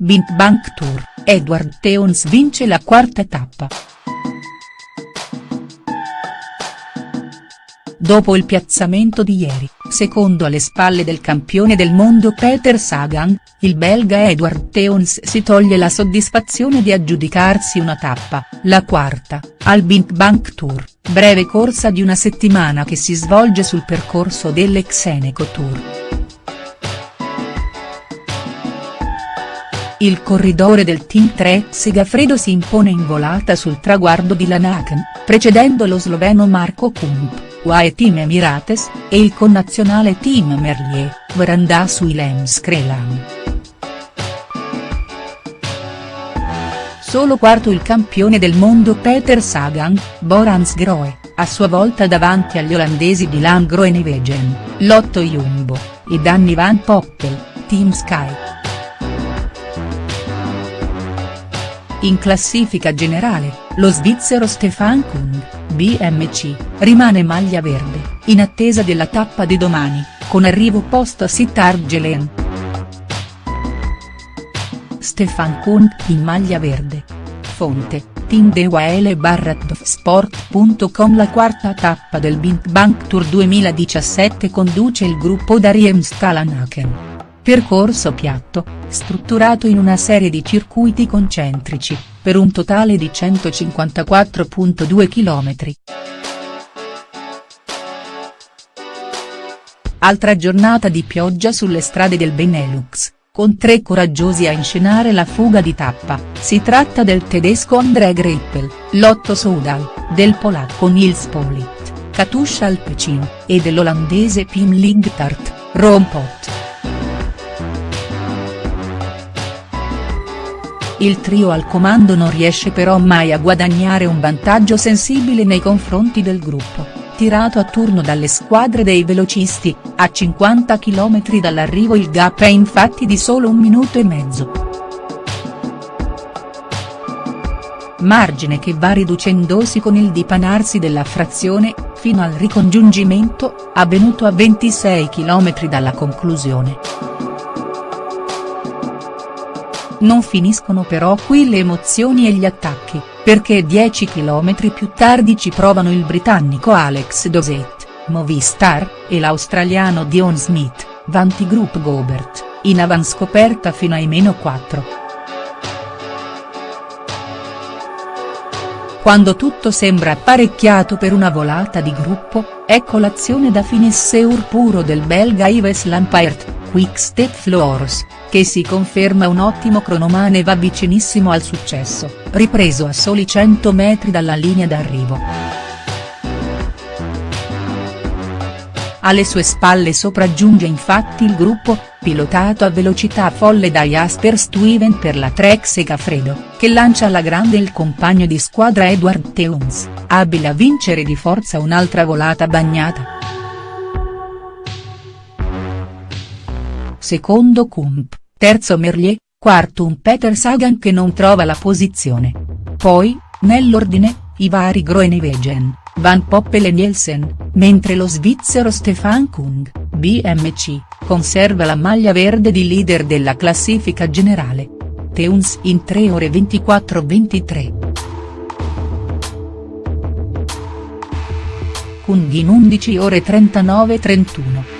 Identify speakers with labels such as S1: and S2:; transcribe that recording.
S1: Bint Bank Tour, Edward Teons vince la quarta tappa. Dopo il piazzamento di ieri, secondo alle spalle del campione del mondo Peter Sagan, il belga Edward Teons si toglie la soddisfazione di aggiudicarsi una tappa, la quarta, al Bint Bank Tour, breve corsa di una settimana che si svolge sul percorso dell'Exeneco Tour. Il corridore del team 3 Segafredo si impone in volata sul traguardo di Lanaken, precedendo lo sloveno Marco Kump. UAE Team Emirates, e il connazionale Team Merlier, Branda su Ilem Skrelan. Solo quarto il campione del mondo Peter Sagan, Borans Groe, a sua volta davanti agli olandesi di Groenewegen, Lotto Jumbo, e Danny Van Poppel, Team Sky. In classifica generale, lo svizzero Stefan Kung, BMC, rimane maglia verde, in attesa della tappa di domani, con arrivo post a Sittargelen. Stefan Kuhn in maglia verde. Fonte, Team Dewaele Sport.com La quarta tappa del Bint Bank Tour 2017 conduce il gruppo Dariem Stalanaken. Percorso piatto, strutturato in una serie di circuiti concentrici, per un totale di 154.2 km. Altra giornata di pioggia sulle strade del Benelux, con tre coraggiosi a inscenare la fuga di tappa, si tratta del tedesco André Greipel, Lotto Soudal, del polacco Nils Polit, Katusha Alpecin, e dell'olandese Pim Ligtart, Rompot. Il trio al comando non riesce però mai a guadagnare un vantaggio sensibile nei confronti del gruppo, tirato a turno dalle squadre dei velocisti, a 50 km dall'arrivo il gap è infatti di solo un minuto e mezzo. Margine che va riducendosi con il dipanarsi della frazione, fino al ricongiungimento, avvenuto a 26 km dalla conclusione. Non finiscono però qui le emozioni e gli attacchi, perché 10 km più tardi ci provano il britannico Alex Dosett, Movistar, e l'australiano Dion Smith, Vantigroup Gobert, in avanscoperta fino ai meno 4. Quando tutto sembra apparecchiato per una volata di gruppo, ecco l'azione da finisseur puro del belga Yves Lampaert, Quick Step Floors, che si conferma un ottimo cronomane e va vicinissimo al successo, ripreso a soli 100 metri dalla linea d'arrivo. Alle sue spalle sopraggiunge infatti il gruppo, pilotato a velocità folle da Jasper Stuyven per la Trek Segafredo, che lancia alla grande il compagno di squadra Edward Teuns, abile a vincere di forza un'altra volata bagnata. Secondo Kump, terzo Merlier, quarto un Peter Sagan che non trova la posizione. Poi, nell'ordine, i vari Groenewegen, Van Poppel e Nielsen, mentre lo svizzero Stefan Kung, BMC, conserva la maglia verde di leader della classifica generale. Teuns in 3 ore 24-23. Kung in 11 ore 39-31.